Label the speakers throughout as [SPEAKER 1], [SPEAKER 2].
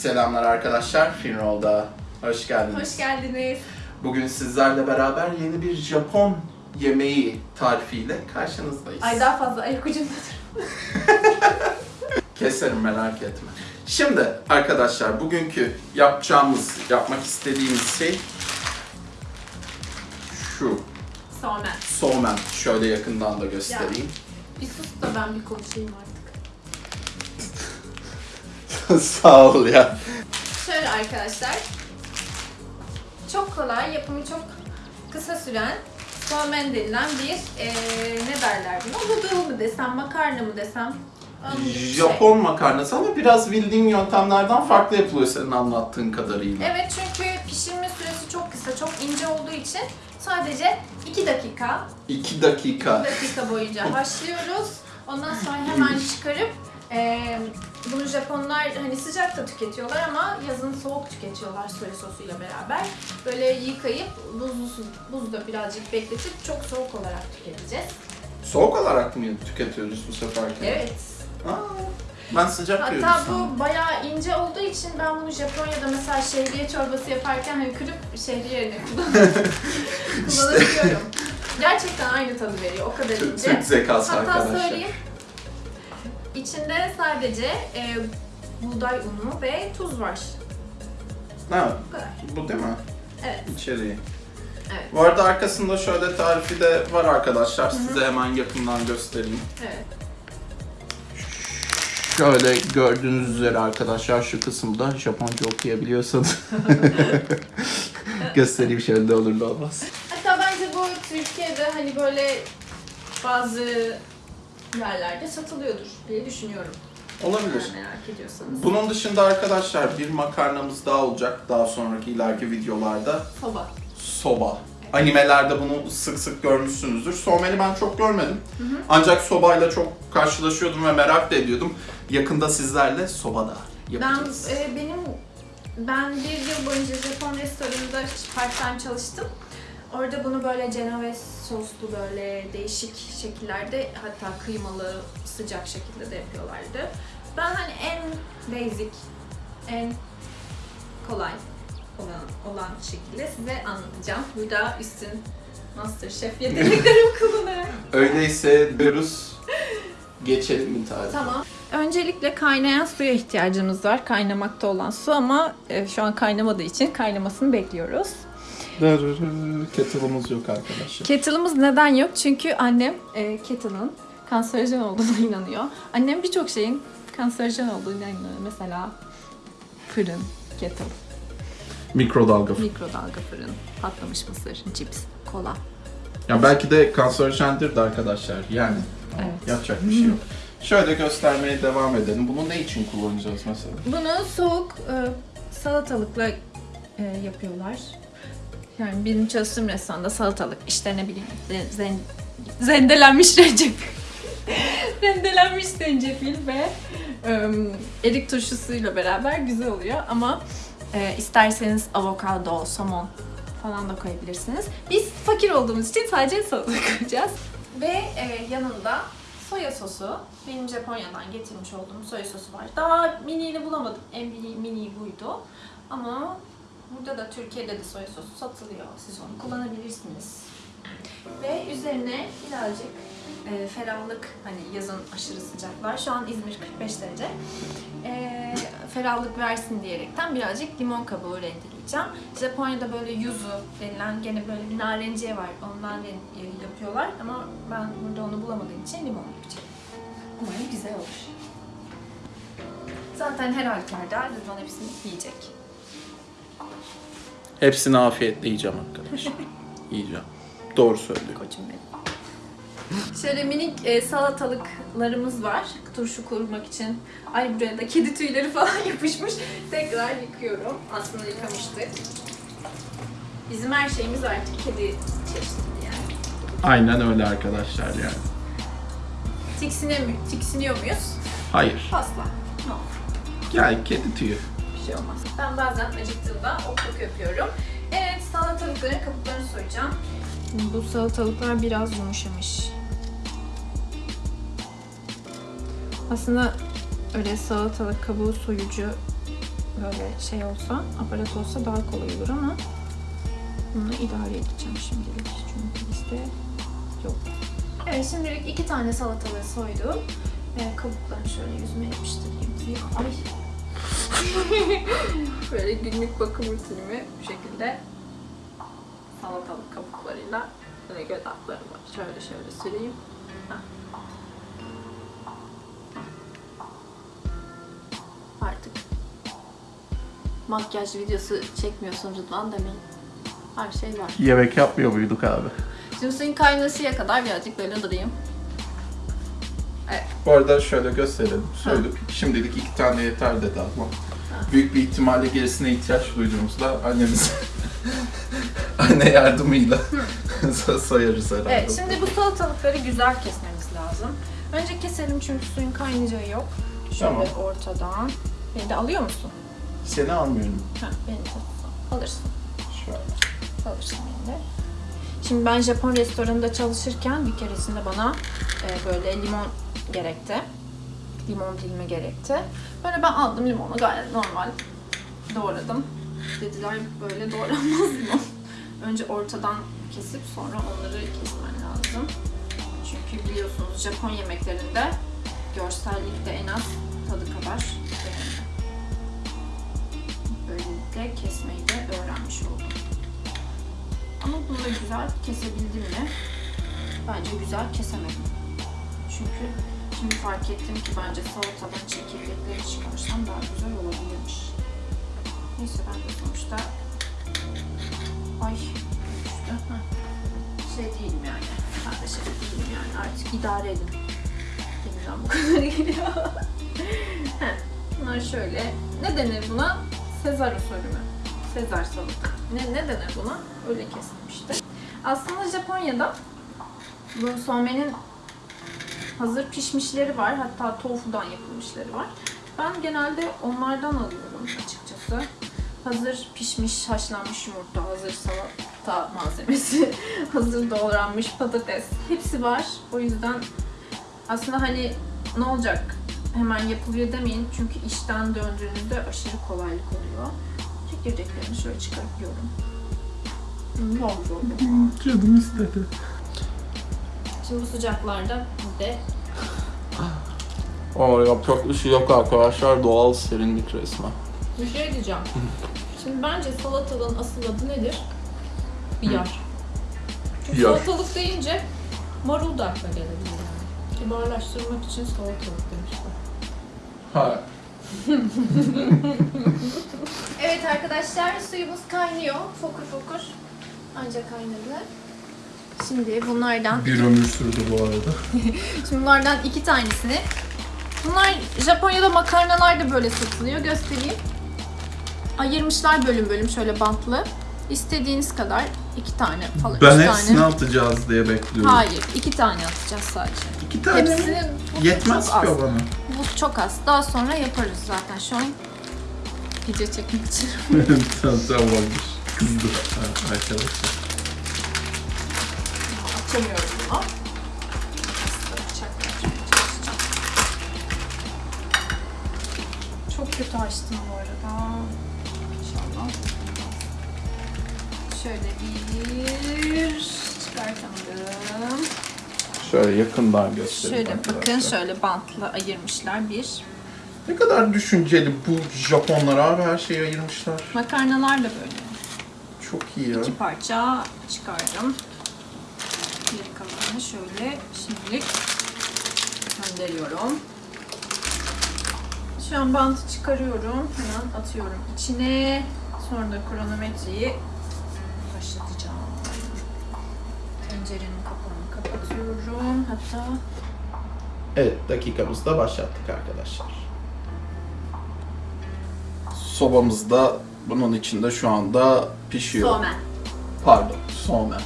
[SPEAKER 1] Selamlar arkadaşlar, Finroll'da hoş geldiniz.
[SPEAKER 2] Hoş geldiniz.
[SPEAKER 1] Bugün sizlerle beraber yeni bir Japon yemeği tarifiyle karşınızdayız.
[SPEAKER 2] Ay daha fazla ayak ucundadır.
[SPEAKER 1] Keserim merak etme. Şimdi arkadaşlar bugünkü yapacağımız, yapmak istediğimiz şey şu.
[SPEAKER 2] Sonra.
[SPEAKER 1] Soğumen. Şöyle yakından da göstereyim.
[SPEAKER 2] Bir sus da ben bir konuşayım artık.
[SPEAKER 1] Sağ ol ya.
[SPEAKER 2] Şöyle arkadaşlar. Çok kolay, yapımı çok kısa süren somen denilen bir eee, ne derler buna? Noodle mı desem, makarna mı desem? Şey.
[SPEAKER 1] Japon makarnası ama biraz bildiğim yöntemlerden farklı yapılıyor senin anlattığın kadarıyla.
[SPEAKER 2] Evet çünkü pişirme süresi çok kısa, çok ince olduğu için sadece 2 dakika,
[SPEAKER 1] 2 dakika.
[SPEAKER 2] 2 dakika boyunca haşlıyoruz. Ondan sonra hemen çıkarıp bunu Japonlar hani sıcak da tüketiyorlar ama yazın soğuk tüketiyorlar soya sosuyla beraber. Böyle yıkayıp buzlu su, buzda birazcık bekletip çok soğuk olarak tüketeceğiz.
[SPEAKER 1] Soğuk olarak mı tüketiyoruz bu seferki?
[SPEAKER 2] Evet.
[SPEAKER 1] Aa, ben sıcak diyorum
[SPEAKER 2] Hatta
[SPEAKER 1] sana.
[SPEAKER 2] bu bayağı ince olduğu için ben bunu Japonya'da mesela şehriye çorbası yaparken hani kırıp şehriye yerine kullan- kullanabiliyorum. Gerçekten aynı tadı veriyor. O kadar ince.
[SPEAKER 1] Türk zekası
[SPEAKER 2] Hatta
[SPEAKER 1] arkadaşlar.
[SPEAKER 2] söyleyeyim. İçinde sadece e, buğday unu ve tuz var.
[SPEAKER 1] Ha,
[SPEAKER 2] Bu kadar.
[SPEAKER 1] bu değil mi?
[SPEAKER 2] Evet.
[SPEAKER 1] İçeriği.
[SPEAKER 2] Evet.
[SPEAKER 1] Bu arada arkasında şöyle tarifi de var arkadaşlar. Size hemen yakından göstereyim.
[SPEAKER 2] Evet.
[SPEAKER 1] Şöyle gördüğünüz üzere arkadaşlar şu kısımda Japonca okuyabiliyorsanız göstereyim şöyle olur da olmaz.
[SPEAKER 2] Hatta bence bu Türkiye'de hani böyle bazı yerlerde satılıyordur diye düşünüyorum.
[SPEAKER 1] Olabilir.
[SPEAKER 2] Eğer merak ediyorsanız.
[SPEAKER 1] Bunun dışında arkadaşlar bir makarnamız daha olacak daha sonraki ileriki videolarda.
[SPEAKER 2] Soba.
[SPEAKER 1] Soba. Animelerde bunu sık sık görmüşsünüzdür. Someni ben çok görmedim. Ancak sobayla çok karşılaşıyordum ve merak da ediyordum. Yakında sizlerle sobada
[SPEAKER 2] Ben
[SPEAKER 1] yapacağız.
[SPEAKER 2] e, benim ben bir yıl boyunca Japon restoranında part time çalıştım. Orada bunu böyle Genovese soslu böyle değişik şekillerde hatta kıymalı sıcak şekilde de yapıyorlardı. Ben hani en basic, en kolay olan, olan şekilde size anlatacağım. Burada üstün Masterchef yeteneklerimi kullanarak.
[SPEAKER 1] Öyleyse diyoruz. Geçelim mi tarife?
[SPEAKER 2] Tamam. Öncelikle kaynayan suya ihtiyacımız var. Kaynamakta olan su ama e, şu an kaynamadığı için kaynamasını bekliyoruz.
[SPEAKER 1] Kettle'ımız yok arkadaşlar.
[SPEAKER 2] Kettle'ımız neden yok? Çünkü annem e, kettle'ın kanserojen olduğuna inanıyor. Annem birçok şeyin kanserojen olduğuna inanıyor. Mesela fırın, kettle,
[SPEAKER 1] Mikrodalga.
[SPEAKER 2] mikrodalga fırın, patlamış mısır, cips, kola.
[SPEAKER 1] Ya belki de kanserojendir de arkadaşlar yani.
[SPEAKER 2] Evet.
[SPEAKER 1] Yapacak bir şey yok. Şöyle göstermeye devam edelim. Bunu ne için kullanacağız mesela?
[SPEAKER 2] Bunu soğuk e, salatalıkla e, yapıyorlar. Yani benim çalıştığım restoranda salatalık, işte ne bileyim zen- zendelenmiş zencefil. rendelenmiş zencefil ve e, erik turşusuyla beraber güzel oluyor ama e, isterseniz avokado, somon falan da koyabilirsiniz. Biz fakir olduğumuz için sadece salatalık koyacağız. Ve e, yanında soya sosu. Benim Japonya'dan getirmiş olduğum soya sosu var. Daha mini'ni bulamadım. En mini, mini buydu. Ama burada da Türkiye'de de soya sosu satılıyor. Siz onu kullanabilirsiniz. Ve üzerine birazcık e, ferahlık, hani yazın aşırı sıcaklar. Şu an İzmir 45 derece. E, ferahlık versin diyerekten birazcık limon kabuğu rendeleyeceğim. Japonya'da böyle yuzu denilen gene böyle bir narenciye var. Ondan e, yapıyorlar ama ben burada onu bulamadığım için limon yapacağım. Umarım güzel olur. Zaten her halükarda Rıdvan hepsini yiyecek.
[SPEAKER 1] Hepsini afiyetle yiyeceğim arkadaşlar. yiyeceğim. Doğru söylüyor.
[SPEAKER 2] Koçum benim. Şöyle minik e, salatalıklarımız var. Turşu kurmak için. Ay buraya da kedi tüyleri falan yapışmış. Tekrar yıkıyorum. Aslında yıkamıştık. Bizim her şeyimiz artık kedi çeşitli yani.
[SPEAKER 1] Aynen öyle arkadaşlar yani.
[SPEAKER 2] Tiksiniyor, mu- tiksiniyor muyuz?
[SPEAKER 1] Hayır.
[SPEAKER 2] Asla. No.
[SPEAKER 1] Gel kedi tüyü.
[SPEAKER 2] Bir şey olmaz. Ben bazen acıktığımda okluk yapıyorum. Evet salatalıkların kabuklarını soyacağım. Bu salatalıklar biraz yumuşamış. Aslında öyle salatalık kabuğu soyucu böyle şey olsa, aparat olsa daha kolay olur ama bunu idare edeceğim şimdilik çünkü bizde yok. Evet şimdilik iki tane salatalığı soydum. Ee, kabuklarını şöyle yüzüme yapıştırayım. Ya, Ay. böyle günlük bakım rutinimi bu şekilde salatalık kabuklarıyla böyle göz altlarıma şöyle şöyle süreyim. Artık makyaj videosu çekmiyorsun Rıdvan demeyin. Her şey var.
[SPEAKER 1] Yemek yapmıyor muyduk abi?
[SPEAKER 2] Şimdi suyun kaynasıya kadar birazcık böyle durayım.
[SPEAKER 1] Bu arada şöyle gösterelim. Söyledik. Şimdilik iki tane yeter dedi ama. Büyük bir ihtimalle gerisine ihtiyaç duyduğumuzda annemiz anne yardımıyla sayarız herhalde.
[SPEAKER 2] Evet, şimdi bu salatalıkları güzel kesmemiz lazım. Önce keselim çünkü suyun kaynayacağı yok. Şöyle
[SPEAKER 1] Tamam.
[SPEAKER 2] ortadan. Beni de alıyor musun?
[SPEAKER 1] Seni almıyorum.
[SPEAKER 2] Ha, beni de alırsın.
[SPEAKER 1] Şöyle.
[SPEAKER 2] Alırsın beni de. Şimdi ben Japon restoranında çalışırken bir keresinde bana e, böyle limon gerekti. Limon dilimi gerekti. Böyle ben aldım limonu gayet normal doğradım. Dediler böyle doğranmaz mı? Önce ortadan kesip sonra onları kesmen lazım. Çünkü biliyorsunuz Japon yemeklerinde görsellikte en az tadı kadar önemli. Böylelikle kesmeyi de öğrenmiş oldum. Ama bunu da güzel kesebildim mi? Bence güzel kesemedim. Çünkü şimdi fark ettim ki bence salatadan çekirdekleri çıkarsam daha güzel olabilirmiş. Neyse ben de sonuçta ay. Heh. Şey değilim yani. Ben de şey değilim yani artık idare edin. Elimden bu kadar geliyor. Bunlar şöyle. Ne denir buna? Sezar usulü mü? Sezar salata. Ne, ne denir buna? Öyle kesilmişti. Aslında Japonya'da bu somenin hazır pişmişleri var. Hatta tofudan yapılmışları var. Ben genelde onlardan alıyorum açıkçası. Hazır pişmiş, haşlanmış yumurta, hazır salata malzemesi, hazır doğranmış patates. Hepsi var. O yüzden aslında hani ne olacak hemen yapılıyor demeyin. Çünkü işten döndüğünüzde aşırı kolaylık oluyor. Çekirdeklerini şöyle çıkartıyorum. Ne oldu?
[SPEAKER 1] Canım istedi.
[SPEAKER 2] Şimdi bu sıcaklarda de
[SPEAKER 1] Ama yapacak bir şey yok arkadaşlar. Doğal serinlik resmen.
[SPEAKER 2] bir şey diyeceğim. Şimdi bence salatalığın asıl adı nedir? Biyar. Çünkü
[SPEAKER 1] Biyar.
[SPEAKER 2] salatalık deyince marul da akla gelebilir yani. Kibarlaştırmak için salatalık demişler.
[SPEAKER 1] Ha.
[SPEAKER 2] Evet arkadaşlar suyumuz kaynıyor. Fokur fokur. Ancak kaynadı. Şimdi bunlardan,
[SPEAKER 1] Bir ömür sürdü bu arada.
[SPEAKER 2] şimdi bunlardan iki tanesini. Bunlar Japonya'da makarnalar da böyle satılıyor. Göstereyim. Ayırmışlar bölüm bölüm şöyle bantlı. İstediğiniz kadar iki tane falan.
[SPEAKER 1] Ben
[SPEAKER 2] üç
[SPEAKER 1] hepsini
[SPEAKER 2] tane.
[SPEAKER 1] atacağız diye bekliyorum.
[SPEAKER 2] Hayır, iki tane atacağız sadece.
[SPEAKER 1] İki tane mi?
[SPEAKER 2] Hepsini bu
[SPEAKER 1] Yetmez
[SPEAKER 2] çok
[SPEAKER 1] ki
[SPEAKER 2] az.
[SPEAKER 1] o bana.
[SPEAKER 2] Bu çok az. Daha sonra yaparız zaten. Şu an video çekmek için.
[SPEAKER 1] tamam tamamdır. Kızdı arkadaşlar.
[SPEAKER 2] Açamıyorum bunu. Çok kötü açtım bu arada. İnşallah. Şöyle bir çıkartamadım.
[SPEAKER 1] Şöyle yakından göstereyim
[SPEAKER 2] Şöyle
[SPEAKER 1] arkadaşlar.
[SPEAKER 2] bakın şöyle bantla ayırmışlar bir.
[SPEAKER 1] Ne kadar düşünceli bu Japonlar abi her şeyi ayırmışlar.
[SPEAKER 2] Makarnalar da böyle.
[SPEAKER 1] Çok iyi ya.
[SPEAKER 2] İki parça çıkardım. Geri kalanını şöyle şimdilik gönderiyorum. Şu an bantı çıkarıyorum. Hemen atıyorum içine. Sonra da kronometreyi başlatacağım. Tencerenin kapağını kapatıyorum. Hatta
[SPEAKER 1] Evet dakikamızı da başlattık arkadaşlar. Sobamızda bunun içinde şu anda pişiyor.
[SPEAKER 2] somen.
[SPEAKER 1] Pardon, somen.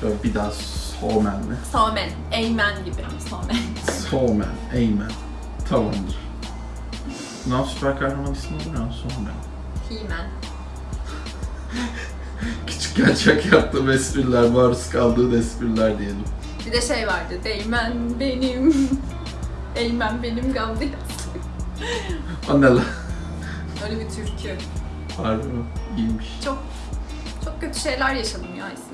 [SPEAKER 1] Şöyle bir daha somen mi?
[SPEAKER 2] Somen. Eymen gibi. Somen.
[SPEAKER 1] Somen, Eymen. Tamamdır. Bundan süper kahraman ismi olur ya, Somen.
[SPEAKER 2] Himen.
[SPEAKER 1] Küçükken çok yaptığım espriler, maruz kaldığın espriler diyelim.
[SPEAKER 2] Bir de şey vardı. Değmen benim. Eymen benim Gamze.
[SPEAKER 1] O ne lan?
[SPEAKER 2] Öyle bir türkü.
[SPEAKER 1] Harbi mi? İyiymiş.
[SPEAKER 2] Çok çok kötü şeyler yaşadım ya ilgili.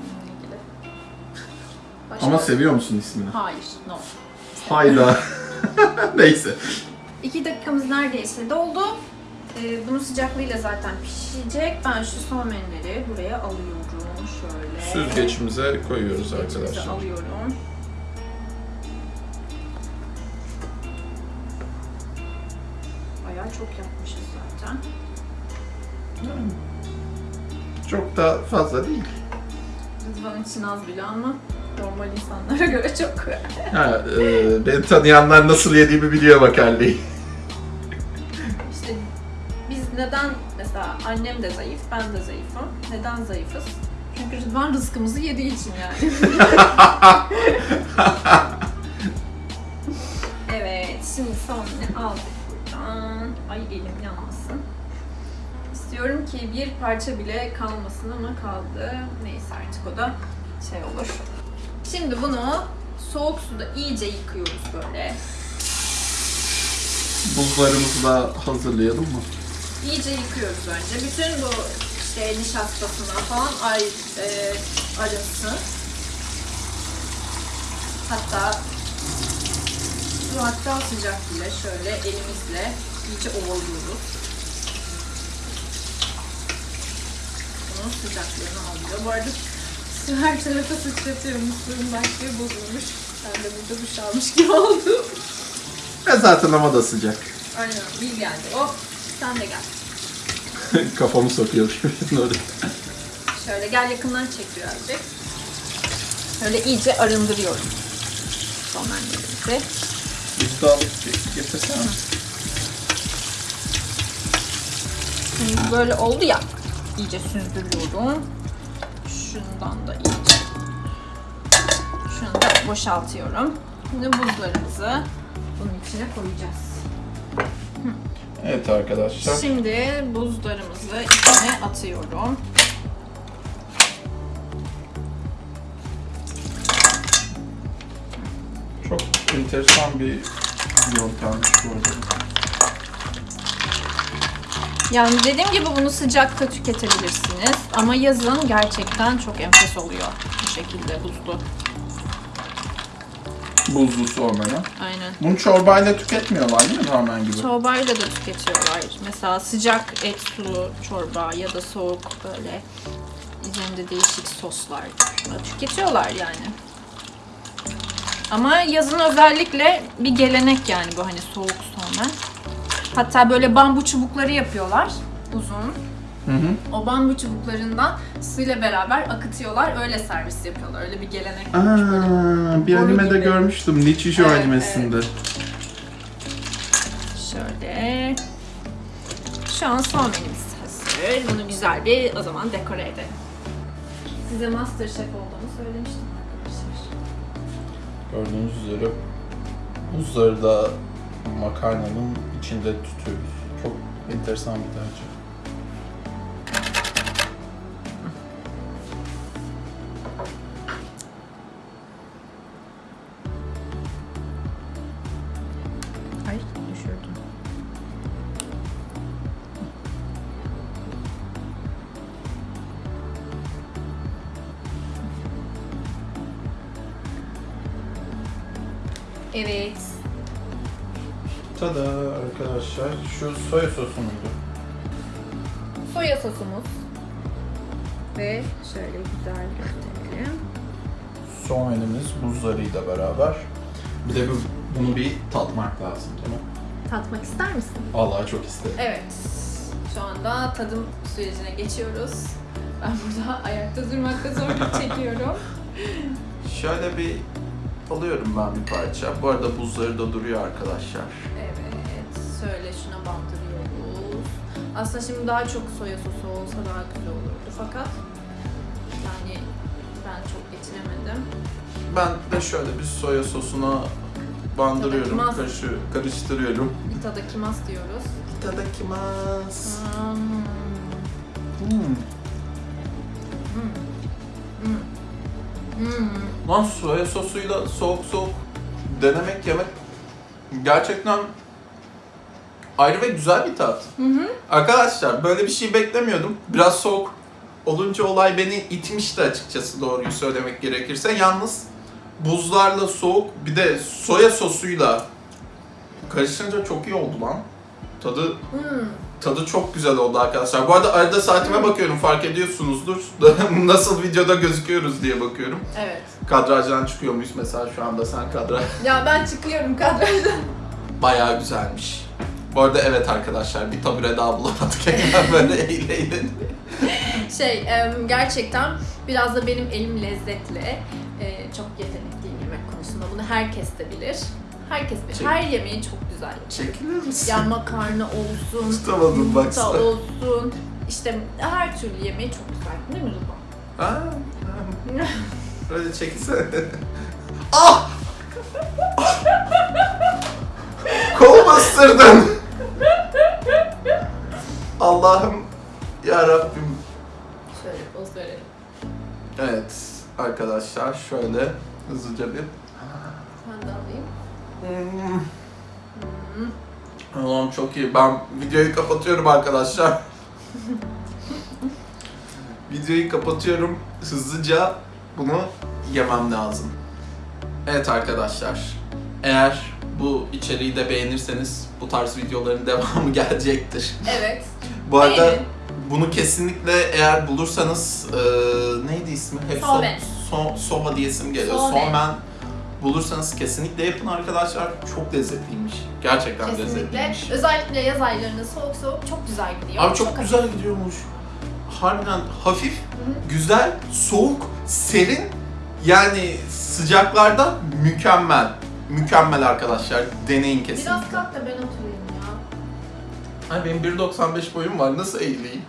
[SPEAKER 2] Başka-
[SPEAKER 1] Ama seviyor musun ismini?
[SPEAKER 2] Hayır, no.
[SPEAKER 1] Hayda. Neyse.
[SPEAKER 2] İki dakikamız neredeyse doldu. Ee, bunun sıcaklığıyla zaten pişecek. Ben şu somenleri buraya alıyorum. Şöyle.
[SPEAKER 1] Süzgeçimize koyuyoruz
[SPEAKER 2] Süzgeçimize
[SPEAKER 1] arkadaşlar.
[SPEAKER 2] alıyorum. Bayağı çok yapmışız zaten.
[SPEAKER 1] Çok da fazla değil.
[SPEAKER 2] Rıdvan için az bile ama normal insanlara göre çok.
[SPEAKER 1] Ha, e, beni tanıyanlar nasıl yediğimi biliyor makarnayı.
[SPEAKER 2] İşte biz neden mesela annem de zayıf, ben de zayıfım. Neden zayıfız? Çünkü Rıdvan rızkımızı yediği için yani. evet, şimdi sonunu aldık buradan. Ay elim yanmasın. İstiyorum ki bir parça bile kalmasın ama kaldı. Neyse artık o da şey olur. Şimdi bunu soğuk suda iyice yıkıyoruz böyle.
[SPEAKER 1] Buzlarımızı da hazırlayalım mı?
[SPEAKER 2] İyice yıkıyoruz önce. Bütün bu işte nişastasına falan ay, e, arınsın. Hatta şu hatta sıcak bile şöyle elimizle iyice ovalıyoruz. Bunun sıcaklığını alıyor. Bu arada su her tarafa sıçratıyor. Musluğun başlığı bozulmuş. Ben de burada duş almış gibi oldum.
[SPEAKER 1] E zaten hava da sıcak.
[SPEAKER 2] Aynen. Bil geldi. Oh sen de gel.
[SPEAKER 1] Kafamı sokuyor oraya.
[SPEAKER 2] Şöyle gel yakından çek birazcık. Şöyle iyice arındırıyorum. Somenlerimizi.
[SPEAKER 1] Alıp getirsene.
[SPEAKER 2] Şimdi böyle oldu ya. iyice süzdürüyorum. Şundan da iyice. Şunu da boşaltıyorum. Şimdi buzlarımızı bunun içine koyacağız.
[SPEAKER 1] Evet arkadaşlar.
[SPEAKER 2] Şimdi buzlarımızı içine atıyorum.
[SPEAKER 1] Çok enteresan bir yöntemmiş bu arada.
[SPEAKER 2] Yani dediğim gibi bunu sıcakta tüketebilirsiniz. Ama yazın gerçekten çok enfes oluyor bu şekilde buzlu.
[SPEAKER 1] Buzlu soğumaya.
[SPEAKER 2] Aynen.
[SPEAKER 1] Bunu çorbayla tüketmiyorlar değil mi ramen gibi?
[SPEAKER 2] Çorbayla da tüketiyorlar. Mesela sıcak et sulu çorba ya da soğuk böyle üzerinde değişik soslar tüketiyorlar yani. Ama yazın özellikle bir gelenek yani bu hani soğuk sonra. Hatta böyle bambu çubukları yapıyorlar uzun.
[SPEAKER 1] Hı hı.
[SPEAKER 2] O bambu çubuklarından suyla beraber akıtıyorlar. Öyle servis yapıyorlar. Öyle bir gelenek
[SPEAKER 1] Aa,
[SPEAKER 2] böyle.
[SPEAKER 1] bir animede
[SPEAKER 2] gibi.
[SPEAKER 1] görmüştüm. Nichijou
[SPEAKER 2] Evet,
[SPEAKER 1] animesinde.
[SPEAKER 2] Şöyle. Şu an soğanımız hazır. Bunu güzel bir o zaman dekore edelim. Size Masterchef olduğunu söylemiştim arkadaşlar.
[SPEAKER 1] Gördüğünüz üzere buzları da makarnanın içinde tutuyoruz. Çok enteresan bir tercih.
[SPEAKER 2] Ay düşürdüm. Evet.
[SPEAKER 1] Tada arkadaşlar şu soya sosu muydu?
[SPEAKER 2] Soya sosumuz. Ve şöyle güzel gösterelim.
[SPEAKER 1] Soğanımız buzlarıyla beraber. Bir de bu, bunu bir tatmak lazım değil mi?
[SPEAKER 2] Tatmak ister misin?
[SPEAKER 1] Vallahi çok isterim.
[SPEAKER 2] Evet. Şu anda tadım sürecine geçiyoruz. Ben burada ayakta durmakta zorluk çekiyorum.
[SPEAKER 1] Şöyle bir alıyorum ben bir parça. Bu arada buzları da duruyor arkadaşlar.
[SPEAKER 2] Şöyle şuna bandırıyoruz. Aslında şimdi daha çok soya sosu olsa daha güzel olurdu fakat yani ben çok geçiremedim.
[SPEAKER 1] Ben de şöyle bir soya sosuna bandırıyorum,
[SPEAKER 2] Itadakimasu.
[SPEAKER 1] karışı, karıştırıyorum.
[SPEAKER 2] Itadakimasu diyoruz.
[SPEAKER 1] Itadakimasu.
[SPEAKER 2] Hmm.
[SPEAKER 1] Hmm.
[SPEAKER 2] Hmm. Hmm.
[SPEAKER 1] Lan soya sosuyla soğuk soğuk denemek yemek gerçekten ayrı ve güzel bir tat. Arkadaşlar böyle bir şey beklemiyordum. Biraz soğuk olunca olay beni itmişti açıkçası doğruyu söylemek gerekirse. Yalnız buzlarla soğuk bir de soya sosuyla karışınca çok iyi oldu lan. Tadı
[SPEAKER 2] Hmm.
[SPEAKER 1] tadı çok güzel oldu arkadaşlar. Bu arada arada saatime bakıyorum fark ediyorsunuzdur. Nasıl videoda gözüküyoruz diye bakıyorum.
[SPEAKER 2] Evet.
[SPEAKER 1] Kadrajdan çıkıyor muyuz mesela şu anda sen kadraj?
[SPEAKER 2] Ya ben çıkıyorum kadrajdan.
[SPEAKER 1] Bayağı güzelmiş. Bu arada evet arkadaşlar bir tabure daha bulamadık. Hemen böyle eğle.
[SPEAKER 2] Şey, gerçekten biraz da benim elim lezzetli. E, çok yetenekliyim yemek konusunda. Bunu herkes de bilir. Herkes bilir.
[SPEAKER 1] Çek-
[SPEAKER 2] Her yemeği çok güzel.
[SPEAKER 1] Çekilir misin?
[SPEAKER 2] Ya makarna olsun,
[SPEAKER 1] Tutamadım
[SPEAKER 2] yumurta
[SPEAKER 1] baksana.
[SPEAKER 2] olsun. İşte her türlü yemeği çok güzel. Değil mi Rıdvan?
[SPEAKER 1] Ha, ha. Böyle çekilsene. ah! Kolumu ısırdın. Allah'ım ya Rabbim.
[SPEAKER 2] Şöyle poz verelim.
[SPEAKER 1] Evet arkadaşlar şöyle hızlıca bir
[SPEAKER 2] Ben de alayım.
[SPEAKER 1] Hmm. Oğlum çok iyi. Ben videoyu kapatıyorum arkadaşlar. videoyu kapatıyorum. Hızlıca bunu yemem lazım. Evet arkadaşlar. Eğer bu içeriği de beğenirseniz bu tarz videoların devamı gelecektir.
[SPEAKER 2] Evet.
[SPEAKER 1] Bu arada
[SPEAKER 2] Beğenin.
[SPEAKER 1] bunu kesinlikle eğer bulursanız eee, neydi ismi? Hep so-
[SPEAKER 2] Soğmen.
[SPEAKER 1] so- soba diye isim geliyor.
[SPEAKER 2] Soğmen.
[SPEAKER 1] Soğmen bulursanız kesinlikle yapın arkadaşlar. Çok lezzetliymiş. Gerçekten
[SPEAKER 2] Kesinlikle.
[SPEAKER 1] lezzetliymiş.
[SPEAKER 2] Özellikle yaz aylarında soğuk soğuk çok güzel gidiyor.
[SPEAKER 1] Abi çok güzel gidiyormuş. Harbiden hafif, güzel, soğuk, serin. Yani sıcaklarda mükemmel. Mükemmel arkadaşlar. Deneyin kesinlikle.
[SPEAKER 2] Biraz kalk da ben oturayım.
[SPEAKER 1] Ay benim 1.95 boyum var. Nasıl eğileyim?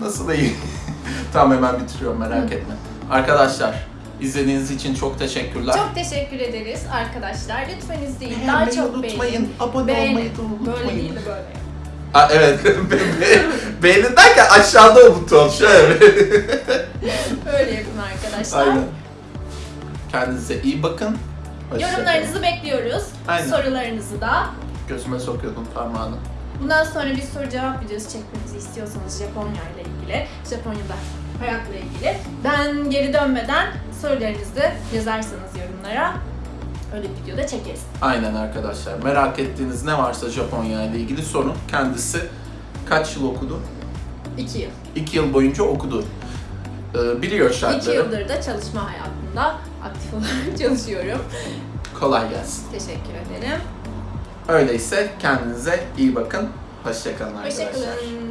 [SPEAKER 1] Nasıl eğileyim? tamam hemen bitiriyorum merak etme. Arkadaşlar izlediğiniz için çok teşekkürler.
[SPEAKER 2] Çok teşekkür ederiz arkadaşlar. Lütfen izleyin. Daha çok beğenin.
[SPEAKER 1] Abone
[SPEAKER 2] Beğenin.
[SPEAKER 1] olmayı da unutmayın.
[SPEAKER 2] Böyle değil de böyle.
[SPEAKER 1] Ha, evet. Be- be- Beğenin derken aşağıda o buton. Şöyle.
[SPEAKER 2] Öyle yapın arkadaşlar.
[SPEAKER 1] Aynen. Kendinize iyi bakın. Hoşça kalın.
[SPEAKER 2] Yorumlarınızı bekliyoruz.
[SPEAKER 1] Aynen.
[SPEAKER 2] Sorularınızı da.
[SPEAKER 1] Gözüme sokuyordum parmağını.
[SPEAKER 2] Bundan sonra bir soru cevap videosu çekmemizi istiyorsanız Japonya ile ilgili, Japonya'da hayatla ilgili. Ben geri dönmeden sorularınızı yazarsanız yorumlara öyle bir videoda çekeriz.
[SPEAKER 1] Aynen arkadaşlar. Merak ettiğiniz ne varsa Japonya ile ilgili sorun. Kendisi kaç yıl okudu?
[SPEAKER 2] İki yıl.
[SPEAKER 1] İki yıl boyunca okudu. Ee, biliyor şartları.
[SPEAKER 2] yıldır da çalışma hayatında aktif olarak çalışıyorum.
[SPEAKER 1] Kolay gelsin.
[SPEAKER 2] Teşekkür ederim.
[SPEAKER 1] Öyleyse kendinize iyi bakın. Hoşçakalın arkadaşlar.
[SPEAKER 2] Hoşçakalın.